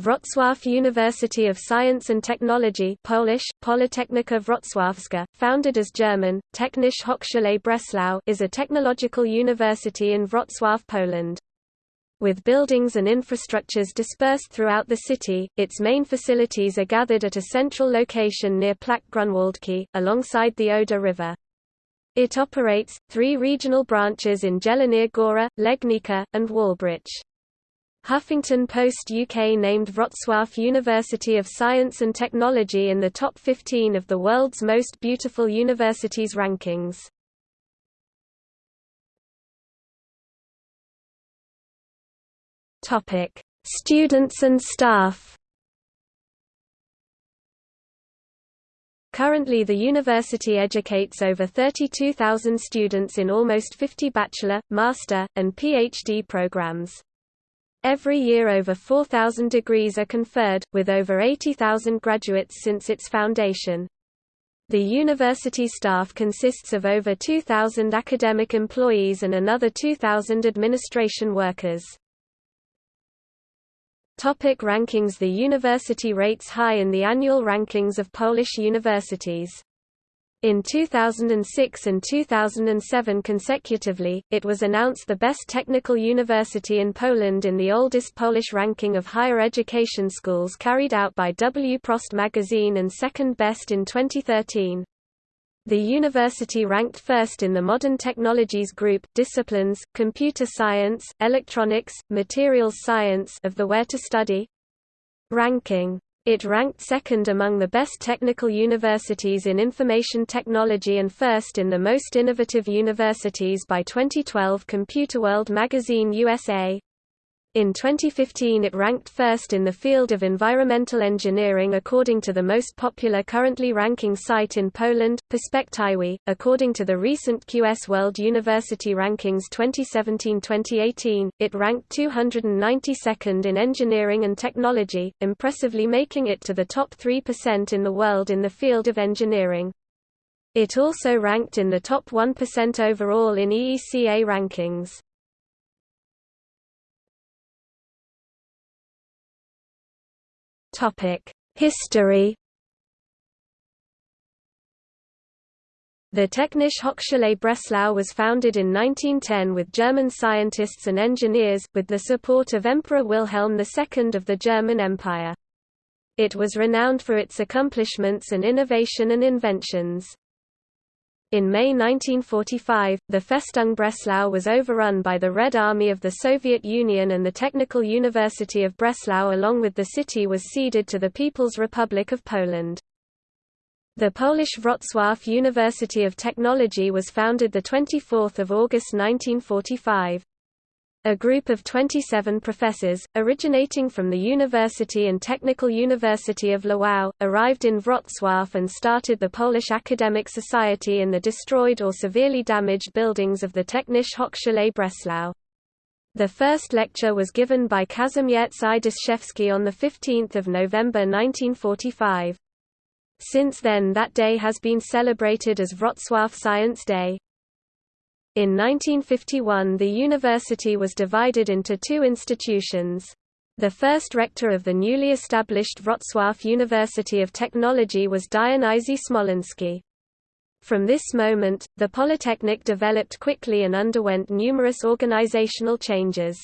Wrocław University of Science and Technology Polish, Politechnika Wrocławska, founded as German, Technische Hochschule Breslau is a technological university in Wrocław, Poland. With buildings and infrastructures dispersed throughout the city, its main facilities are gathered at a central location near Plac Grunwaldzki, alongside the Oder River. It operates, three regional branches in Jelenia Góra, Legnica, and Wałbrzych. Huffington Post UK named Wrocław University of Science and Technology in the top 15 of the world's most beautiful universities rankings. Topic: Students and staff. Currently the university educates over 32,000 students in almost 50 bachelor, master, and PhD programs. Every year over 4,000 degrees are conferred, with over 80,000 graduates since its foundation. The university staff consists of over 2,000 academic employees and another 2,000 administration workers. Topic rankings The university rates high in the annual rankings of Polish universities. In 2006 and 2007 consecutively, it was announced the best technical university in Poland in the oldest Polish ranking of higher education schools carried out by Wprost magazine and second best in 2013. The university ranked first in the Modern Technologies Group disciplines, computer science, electronics, materials science of the Where to Study ranking. It ranked second among the best technical universities in information technology and first in the most innovative universities by 2012 Computerworld magazine USA. In 2015 it ranked first in the field of environmental engineering according to the most popular currently ranking site in Poland, Perspektywy. According to the recent QS World University Rankings 2017-2018, it ranked 292nd in engineering and technology, impressively making it to the top 3% in the world in the field of engineering. It also ranked in the top 1% overall in EECA rankings. History The Technische Hochschule Breslau was founded in 1910 with German scientists and engineers, with the support of Emperor Wilhelm II of the German Empire. It was renowned for its accomplishments and innovation and inventions. In May 1945, the Festung Breslau was overrun by the Red Army of the Soviet Union and the Technical University of Breslau along with the city was ceded to the People's Republic of Poland. The Polish Wrocław University of Technology was founded 24 August 1945. A group of 27 professors, originating from the University and Technical University of Lwów, arrived in Wrocław and started the Polish Academic Society in the destroyed or severely damaged buildings of the Technische Hochschule Breslau. The first lecture was given by Kazimierz Idaszewski on 15 November 1945. Since then that day has been celebrated as Wrocław Science Day. In 1951 the university was divided into two institutions. The first rector of the newly established Wrocław University of Technology was Dionizy Smoleński. From this moment, the Polytechnic developed quickly and underwent numerous organizational changes.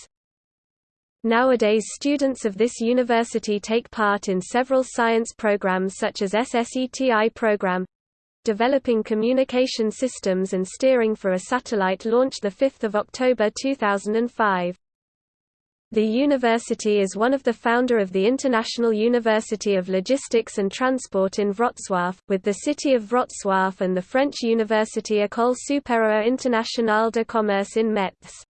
Nowadays students of this university take part in several science programs such as SSETI program, developing communication systems and steering for a satellite launched 5 October 2005. The university is one of the founder of the International University of Logistics and Transport in Wrocław, with the city of Wrocław and the French university École supérieure internationale de commerce in Metz.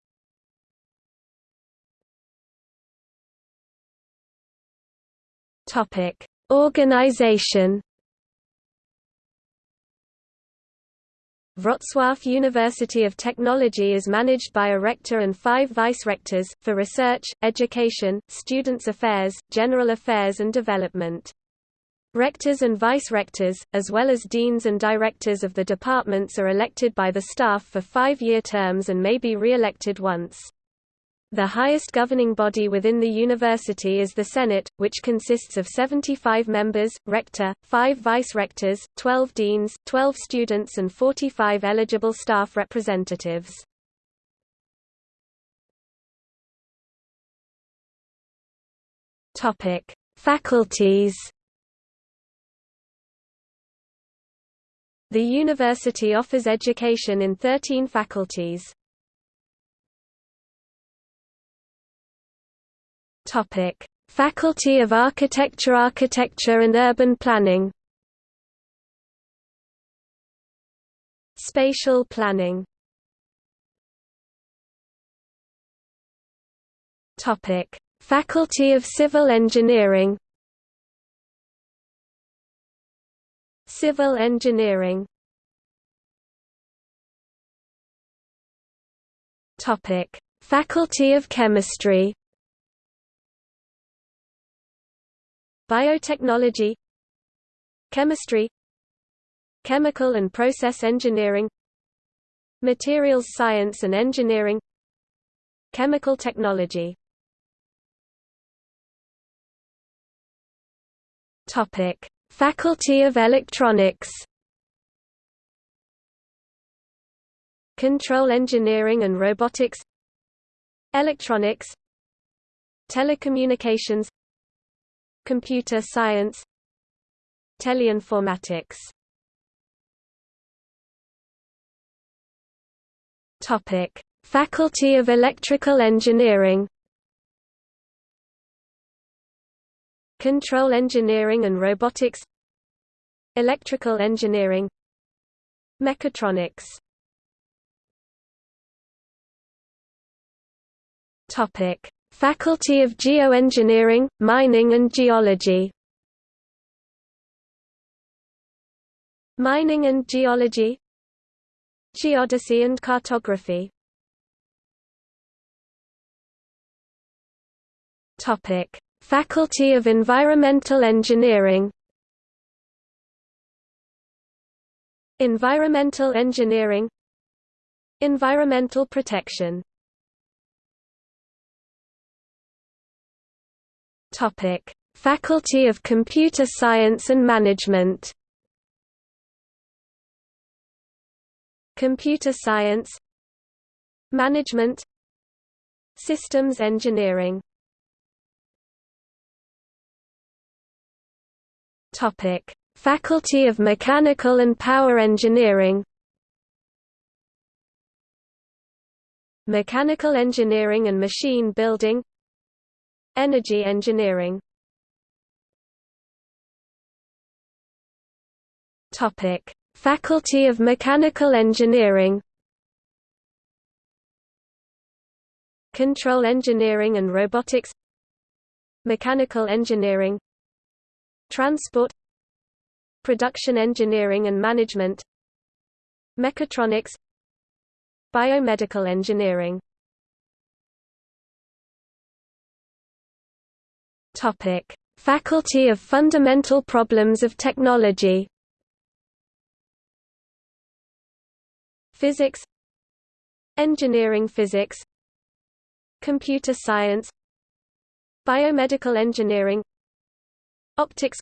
Organization Wrocław University of Technology is managed by a rector and five vice-rectors, for research, education, students' affairs, general affairs and development. Rectors and vice-rectors, as well as deans and directors of the departments are elected by the staff for five-year terms and may be re-elected once. The highest governing body within the university is the Senate, which consists of 75 members, rector, 5 vice-rectors, 12 deans, 12 students and 45 eligible staff representatives. Faculties. The university offers education in 13 faculties. Topic: Faculty of Architecture Architecture and Urban Planning. Spatial Planning. Topic: Faculty of Civil Engineering. Civil Engineering. Topic: Faculty of Chemistry Biotechnology Chemistry Chemical and Process Engineering Materials Science and Engineering Chemical Technology. Topic: Faculty of Electronics Control Engineering and Robotics Electronics Telecommunications Computer Science Teleinformatics. Topic: Faculty of Electrical Engineering Control Engineering and Robotics Electrical Engineering Mechatronics Topic: Faculty of Geoengineering, Mining and Geology. Mining and Geology. Geodesy and Cartography. Topic: Faculty of Environmental Engineering. Environmental Engineering. Environmental Protection Topic: Faculty of Computer Science and Management. Computer Science, Management, Systems Engineering. Topic: Faculty of Mechanical and Power Engineering. Mechanical Engineering and Machine Building Energy engineering. Topic: Faculty of Mechanical Engineering. Control Engineering and Robotics. Mechanical Engineering. Transport. Production Engineering and Management. Mechatronics. Biomedical Engineering Topic: Faculty of Fundamental Problems of Technology. Physics, Engineering Physics, Computer Science, Biomedical Engineering, Optics,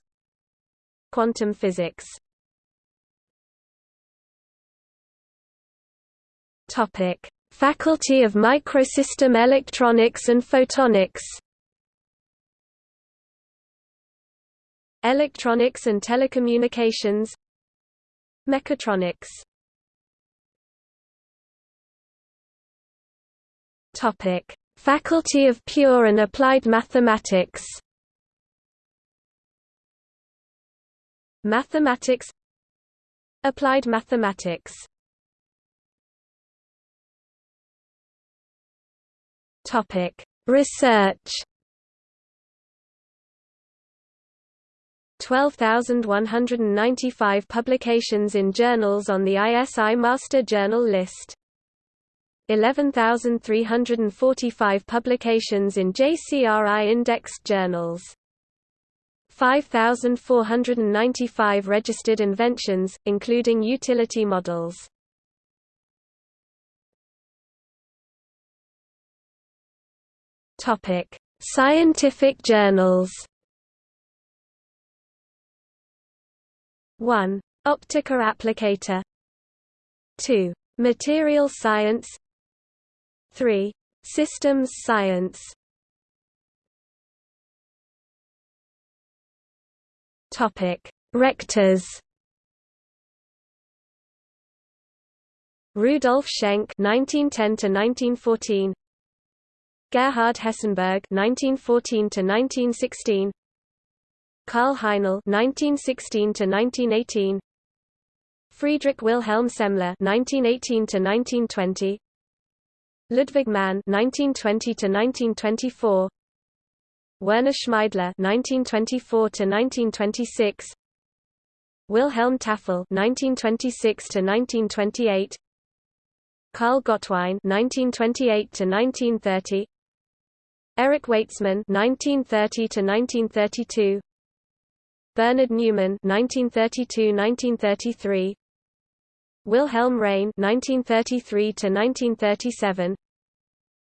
Quantum Physics. Topic: Faculty of Microsystem Electronics and Photonics. Electronics and Telecommunications Mechatronics. Topic: Faculty of Pure and Applied Mathematics. Mathematics Applied Mathematics. Topic: Research 12,195 publications in journals on the ISI Master Journal list. 11,345 publications in JCRI indexed journals. 5,495 registered inventions, including utility models. Scientific journals. 1. Optica Applicata 2. Material Science 3. Systems Science Topic: Rectors. Rudolf Schenk (1910–1914), Gerhard Hessenberg (1914–1916), Karl Heinl (1916–1918), Friedrich Wilhelm Semler (1918–1920), Ludwig Mann (1920–1924), Werner Schmeidler (1924–1926), Wilhelm Tafel (1926–1928), Karl Gottwein (1928–1930), Erich Waetzmann (1930–1932), Bernhard Neumann (1932–1933), Wilhelm Rein (1933–1937),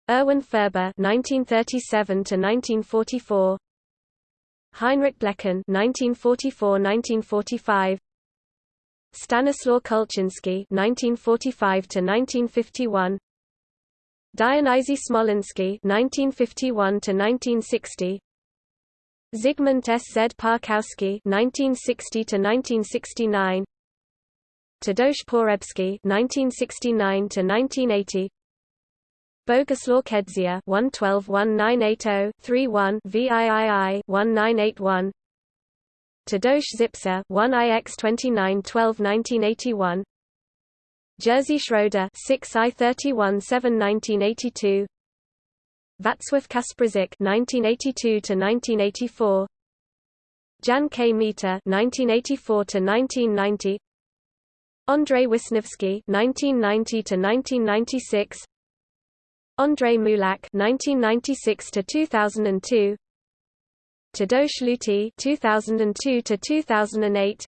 Erwin Furber (1937–1944), Heinrich Blechen (1944–1945), Stanislaw Kulczynski (1945–1951), Dionizy Smoleński (1951–1960), Zygmunt S. Z. Parkowski (1960–1969), Tadeusz Porebski (1969–1980), Boguslaw Kedzia 112-1980-31 VIII 1981 Tadeusz Zipser 1IX 2912-1981 Jerzy Schroeder 6I 31-7 1982 Václav Kasprzyk 1982-1984 Jan Kmita 1984-1990 Andrei Wisniewski 1990-1996 Andrei Mulak 1996 to 2002 Tadeusz Luty 2002 to 2008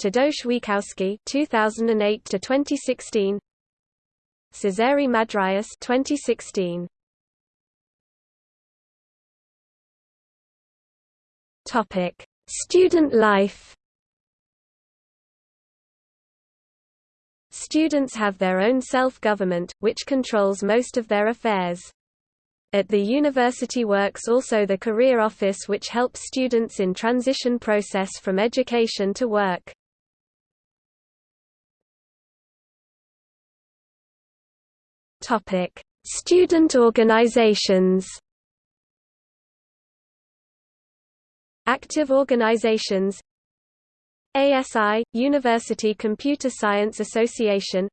Tadeusz Więckowski 2008 to 2016 Cezary Madryas 2016 Topic Student life Students have their own self-government, which controls most of their affairs. At the university works also the Career Office which helps students in transition process from education to work. Topic: Student organizations. Active organizations ASI – University Computer Science Association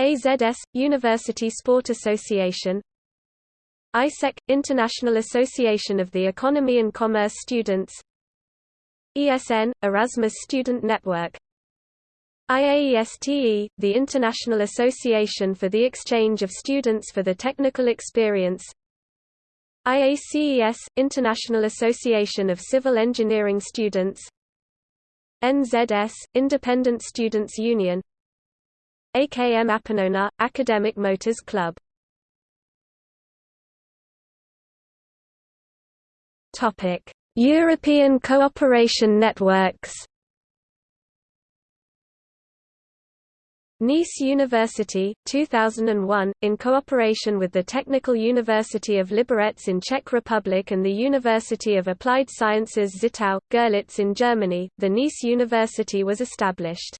AZS – University Sport Association AIESEC – International Association of the Economy and Commerce Students ESN – Erasmus Student Network IAESTE – the International Association for the Exchange of Students for the Technical Experience IACES – International Association of Civil Engineering Students. NZS – Independent Students Union. AKM Apenona – Academic Motors Club. European cooperation networks Neisse University, 2001, in cooperation with the Technical University of Liberec in Czech Republic and the University of Applied Sciences Zittau, Görlitz in Germany, the Neisse University was established.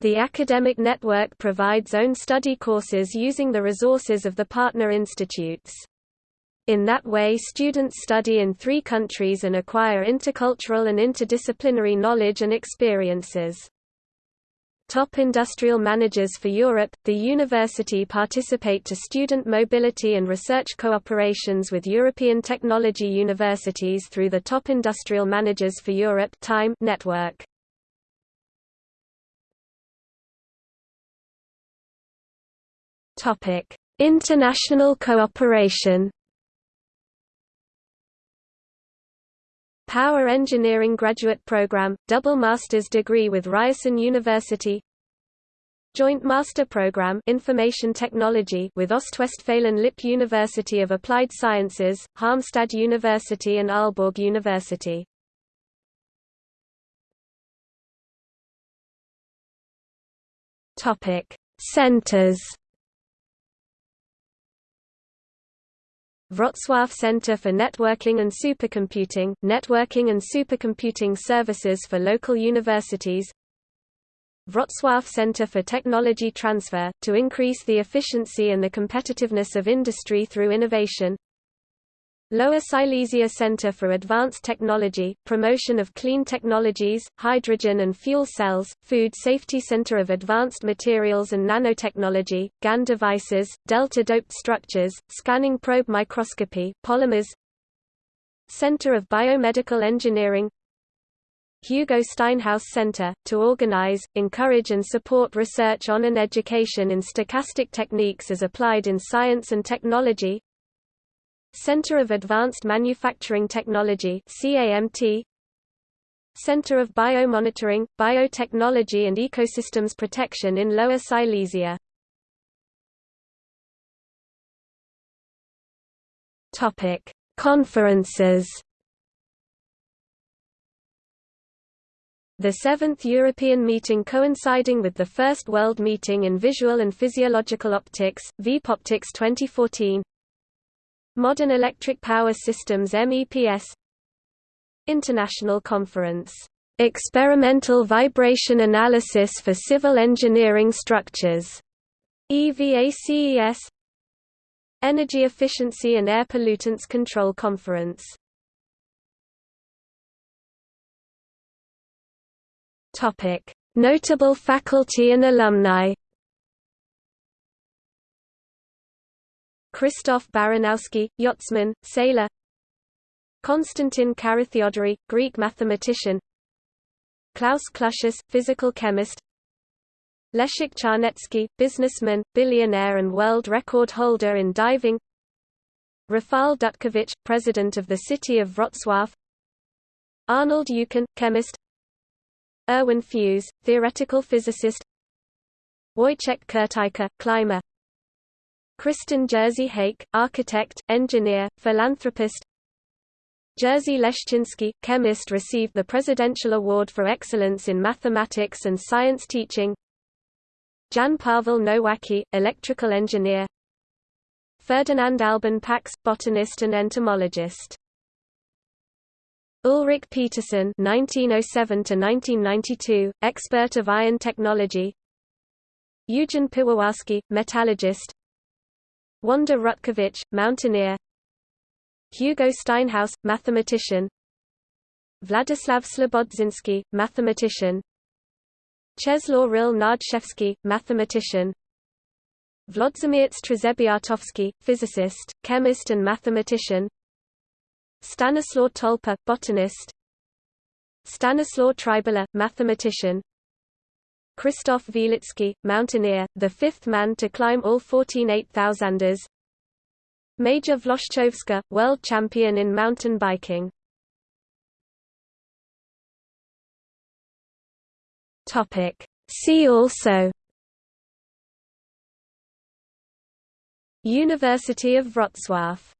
The academic network provides own study courses using the resources of the partner institutes. In that way students study in three countries and acquire intercultural and interdisciplinary knowledge and experiences. Top industrial managers for Europe, the university participate to student mobility and research cooperations with European technology universities through the Top Industrial Managers for Europe time network. International cooperation. Power Engineering Graduate Program, double master's degree with Ryerson University Joint Master Program Information Technology with Ostwestfalen Lippe University of Applied Sciences, Halmstad University and Aalborg University. Topic: Centers. Wrocław Center for Networking and Supercomputing, Networking and Supercomputing Services for Local Universities. Wrocław Center for Technology Transfer, to increase the efficiency and the competitiveness of industry through innovation Lower Silesia Center for Advanced Technology, promotion of clean technologies, hydrogen and fuel cells, Food Safety Center of Advanced Materials and Nanotechnology, GaN devices, delta-doped structures, scanning probe microscopy, polymers. Center of Biomedical Engineering. Hugo Steinhaus Center, to organize, encourage and support research on and education in stochastic techniques as applied in science and technology Center of Advanced Manufacturing Technology CAMT Center of Biomonitoring, Biotechnology and Ecosystems Protection in Lower Silesia. Topic: Conferences The seventh European meeting coinciding with the First World Meeting in Visual and Physiological Optics, VPOptics 2014 Modern Electric Power Systems MEPS International Conference, "'Experimental Vibration Analysis for Civil Engineering Structures' EVACES Energy Efficiency and Air Pollutants Control Conference. Notable faculty and alumni Krzysztof Baranowski, yachtsman, sailor. Konstantin Carathéodory, Greek mathematician. Klaus Clusius, physical chemist. Leszek Czarnecki, businessman, billionaire and world record holder in diving. Rafał Dutkiewicz, president of the city of Wrocław. Arnold Eucken, chemist. Erwin Fues, theoretical physicist. Wojciech Kurtyka, climber Kristen Jerzy Hake, architect, engineer, philanthropist Jerzy Leszczynski, chemist received the Presidential Award for Excellence in Mathematics and Science Teaching Jan Paweł Nowacki, electrical engineer Ferdinand Alban Pax, botanist and entomologist Ulrich Peterson (1907–1992), expert of iron technology. Eugen Piwowarski, metallurgist. Wanda Rutkiewicz, mountaineer. Hugo Steinhaus, mathematician. Władysław Ślebodziński, mathematician. Czeslaw Ryll-Nardzewski, mathematician. Włodzimierz Trzebiatowski, physicist, chemist and mathematician. Stanislaw Tolpa, botanist. Stanislaw Trybuła, mathematician Krzysztof Wielicki, mountaineer, the fifth man to climb all 14 8000ers Maja Włoszczowska, world champion in mountain biking. See also. University of Wrocław